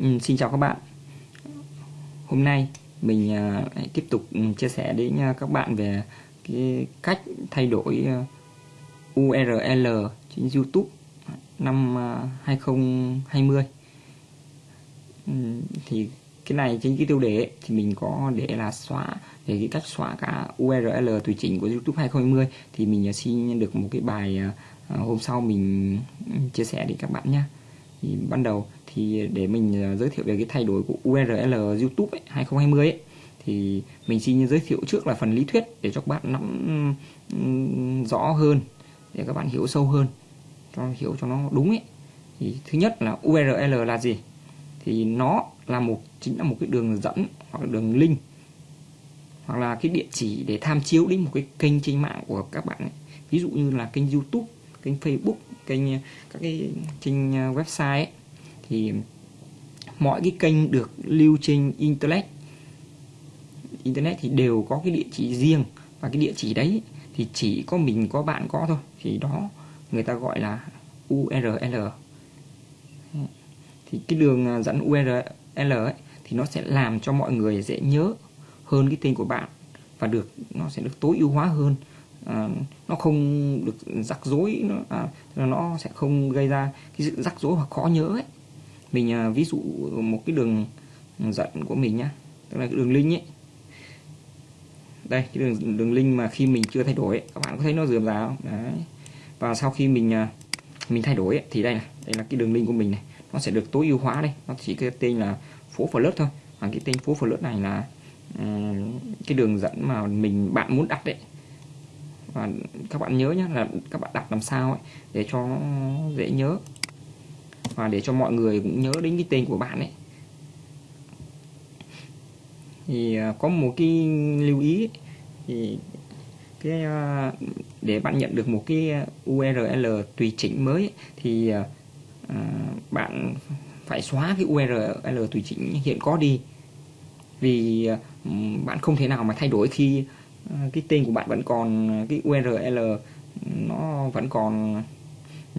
Ừ, xin chào các bạn. Hôm nay mình uh, tiếp tục ừ, chia sẻ đến uh, các bạn về cái cách thay đổi à, uh, URL trên YouTube năm 2020 ừ, thì cái này trên cái tiêu đề ấy, thì mình có để là xóa để cái cách xóa cả URL tùy chỉnh của YouTube 2020 thì mình xin được một cái bài hôm sau mình ừ, chia sẻ đến các bạn nhé. Thì ban đầu thì để mình à, giới thiệu về cái thay đổi của URL YouTube ấy, 2020 ấy, thì mình xin giới thiệu trước là phần lý thuyết để cho các bạn nắm rõ hơn để các bạn hiểu sâu hơn cho hiểu cho nó đúng ấy. Thì thứ nhất là URL là gì? Thì nó là một chính là một cái đường dẫn hoặc là đường link hoặc là cái địa chỉ để tham chiếu đến một cái kênh trên mạng của các bạn ấy. ví dụ như là kênh YouTube kênh Facebook kênh các cái trên à, website ấy, thì mọi cái kênh được lưu trên internet internet thì đều có cái địa chỉ riêng. Và cái địa chỉ đấy thì chỉ có mình có bạn có thôi. Thì đó người ta gọi là URL thì cái đường à, dẫn URL ấy, thì nó sẽ làm cho mọi người dễ nhớ hơn cái tên của bạn. Và được nó sẽ được tối ưu hóa hơn. À, nó không được rắc rối nó, à, nó sẽ không gây ra cái sự rắc rối hoặc khó nhớ ấy mình à, ví dụ một cái đường dẫn của mình nhá tức là cái đường link ấy. Đây cái đường đường link mà khi mình chưa thay đổi ấy, các bạn có thấy nó dườm rà không? Đấy. Và sau khi mình à, mình thay đổi ấy, thì đây này đây là cái đường link của mình này. Nó sẽ được tối ưu hóa đây. Nó chỉ cái tên là phố flirt thôi. Và cái tên phố flirt này là um, cái đường dẫn mà mình bạn muốn đặt đấy và các bạn nhớ nhé là các bạn đặt làm sao ấy để cho nó dễ nhớ và để cho mọi người cũng nhớ đến cái tên của bạn ấy. Thì à, có một cái lưu ý thì cái à, để bạn nhận được một cái URL tùy chỉnh mới thì à, bạn phải xóa cái URL tùy chỉnh hiện có đi. Vì bạn không thể nào mà thay đổi khi cái tên của bạn vẫn còn cái URL nó vẫn còn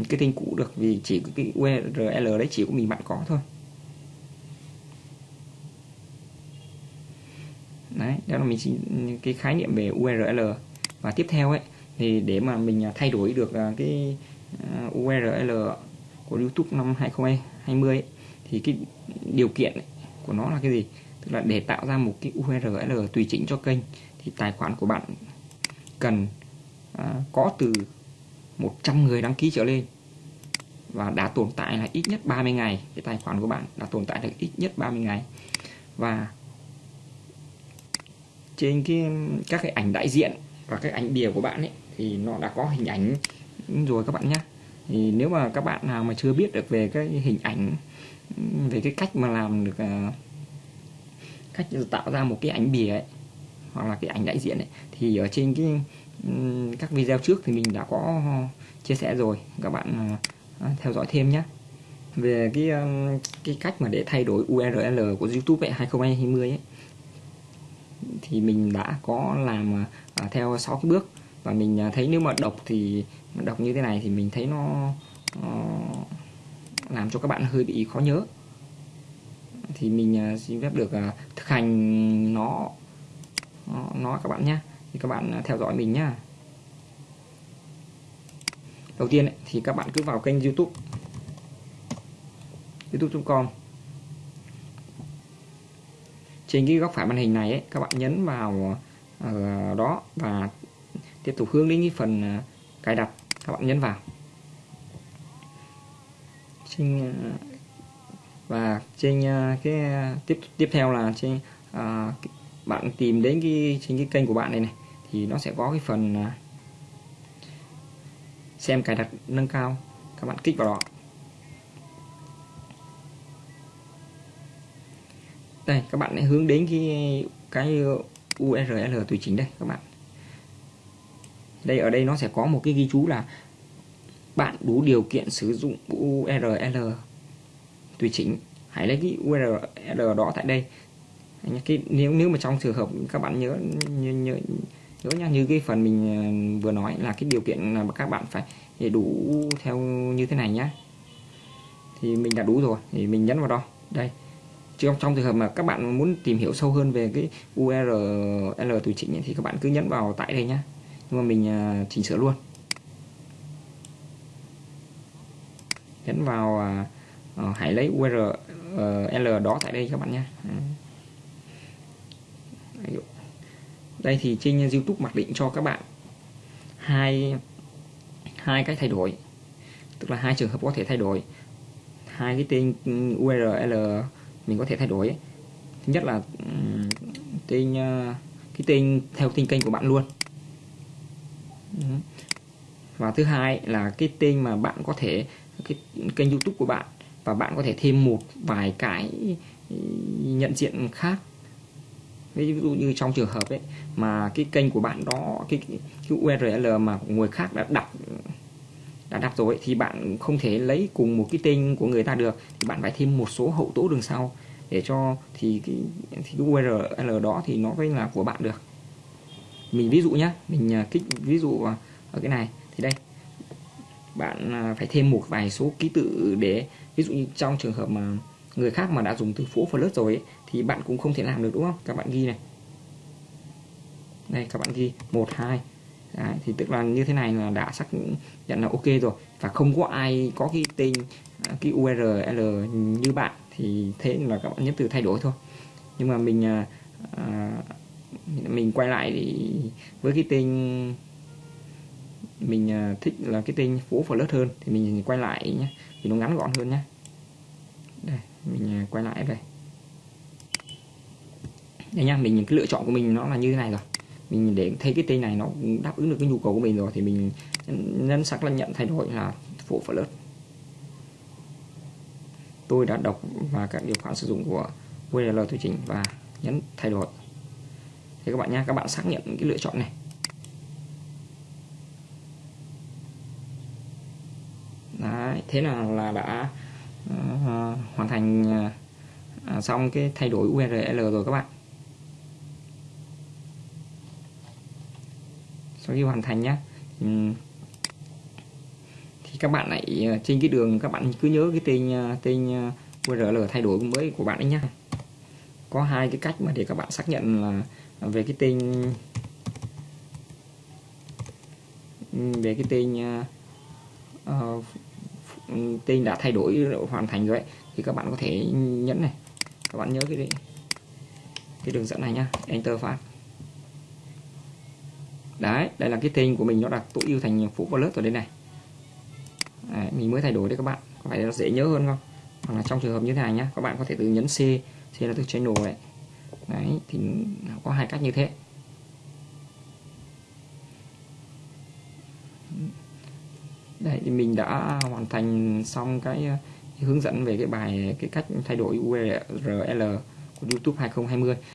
cái tên cũ được vì chỉ cái URL đấy chỉ của mình bạn có thôi. Đấy đó là mình xin cái khái niệm về URL và tiếp theo ấy thì để mà mình à, thay đổi được à, cái à, URL của YouTube năm 2020 ấy, thì cái điều kiện ấy của nó là cái gì? Tức là để tạo ra một cái URL tùy chỉnh cho kênh thì tài khoản của bạn cần có từ 100 người đăng ký trở lên. Và đã tồn tại là ít nhất 30 ngày. Cái tài khoản của bạn đã tồn tại được ít nhất 30 ngày. Và trên cái, các cái ảnh đại diện và cái ảnh bìa của bạn ấy, thì nó đã có hình ảnh rồi các bạn nhé. Thì nếu mà các bạn nào mà chưa biết được về cái hình ảnh, về cái cách mà làm được à, cách tạo ra một cái ảnh bìa ấy, hoặc là cái ảnh đại diện ấy, thì ở trên cái các video trước thì mình đã có chia sẻ rồi. Các bạn à, theo dõi thêm nhé. Về cái cái cách mà để thay đổi URL của YouTube ấy, 2020 ấy thì mình đã có làm à, theo 6 cái bước. Và mình à, thấy nếu mà đọc thì đọc như thế này thì mình thấy nó uh, làm cho các bạn hơi bị khó nhớ. Thì mình xin phép được thực hành nó nó các bạn nhé thì các bạn à, theo dõi mình nhá. Đầu tiên ấy, thì các bạn cứ vào kênh YouTube. Youtube.com trên cái góc phải màn hình này ấy, các bạn nhấn vào uh, đó và tiếp tục hướng đến cái phần uh, cài đặt. Các bạn nhấn vào. Trên uh, và trên uh, cái tiếp tiếp theo là trên uh, bạn tìm đến cái trên cái kênh của bạn này này thì nó sẽ có cái phần à, xem cài đặt nâng cao. Các bạn kích vào đó. Đây các bạn hãy hướng đến cái cái URL tùy chỉnh đây các bạn. Đây ở đây nó sẽ có một cái ghi chú là bạn đủ điều kiện sử dụng URL tùy chỉnh. Hãy lấy cái URL đó tại đây. Cái nếu nếu mà trong trường hợp các bạn nhớ nhớ, nhớ nhớ nha như cái phần mình ờ, vừa nói là cái điều kiện là các bạn phải đủ theo như thế này nhá. Thì mình đã đủ rồi thì mình nhấn vào đó. Đây. Trong trong trường hợp mà các bạn muốn tìm hiểu sâu hơn về cái URL tùy chỉnh thì các bạn cứ nhấn vào tại đây nhá. Nhưng mà mình ờ, chỉnh sửa luôn. Nhấn vào uh, hãy lấy URL đó tại đây các bạn nhé đây thì trên YouTube mặc định cho các bạn hai hai cách thay đổi. Tức là hai trường hợp có thể thay đổi. Hai cái tên URL mình có thể thay đổi. Thứ nhất là tên ờ, cái tên theo tên kênh của bạn luôn. Và thứ hai là cái tên mà bạn có thể, cái kênh YouTube của bạn và bạn có thể thêm một vài cái nhận diện khác ví dụ như trong trường hợp ấy mà cái kênh của bạn đó cái, cái, URL mà người khác đã đặt đã đặt rồi thì bạn không thể lấy cùng một cái tên của người ta được. Thì bạn phải thêm một số hậu tố đường sau để cho thì cái thì cái URL đó thì nó mới là của bạn được. Mình ví dụ nhé mình à, kích ví dụ à, ở cái này thì đây. Bạn à, phải thêm một vài số ký tự để ví dụ như trong trường hợp mà người khác mà đã dùng từ phố flirt rồi ấy, thì bạn cũng không thể làm được đúng không? Các bạn ghi này. Đây các bạn ghi một hai. Đấy, thì tức là như thế này là đã xác nhận là ok rồi. Và không có ai có cái tên à, cái URL như bạn thì thế là các bạn nhấn từ thay đổi thôi. Nhưng mà mình à, à, mình quay lại thì với cái tên mình à, thích là cái tên phố flirt hơn thì mình quay lại nhé thì nó ngắn gọn hơn nhé đây mình à, quay lại đây. Đây nhá mình cái lựa chọn của mình nó là như thế này rồi. Mình để thấy cái tên này nó đáp ứng được cái nhu cầu của mình rồi thì mình nhấn xác nhận thay đổi là phụ phần lớn tôi đã đọc và các điều khoản sử dụng của URL tùy chỉnh và nhấn thay đổi. Thì các bạn nhé các bạn xác nhận cái lựa chọn này. Đấy, thế là là đã uh, hoàn thành uh, xong cái thay đổi URL rồi các bạn. Sau khi hoàn thành nhé thì các bạn lại ờ, trên cái đường các bạn cứ nhớ cái tên tên URL thay đổi mới của bạn ấy nhá. Có hai cái cách mà để các bạn xác nhận là về cái tên ừ, về cái tên uh, tên đã thay đổi hoàn thành rồi ấy, thì các bạn có thể nhấn này. Các bạn nhớ cái cái đường dẫn này nhá enter phát đấy đây là cái tên của mình nó đặt tối ưu thành phủ lớp ở đây này. Đấy, mình mới thay đổi đấy các bạn có phải nó dễ nhớ hơn không? Hoặc là trong trường hợp như thế này nhá các bạn có thể tự nhấn C C là từ channel này. Đấy thì có hai cách như thế. Đây thì mình đã hoàn thành xong cái, ờ, cái hướng dẫn về cái bài cái cách thay đổi URL của YouTube 2020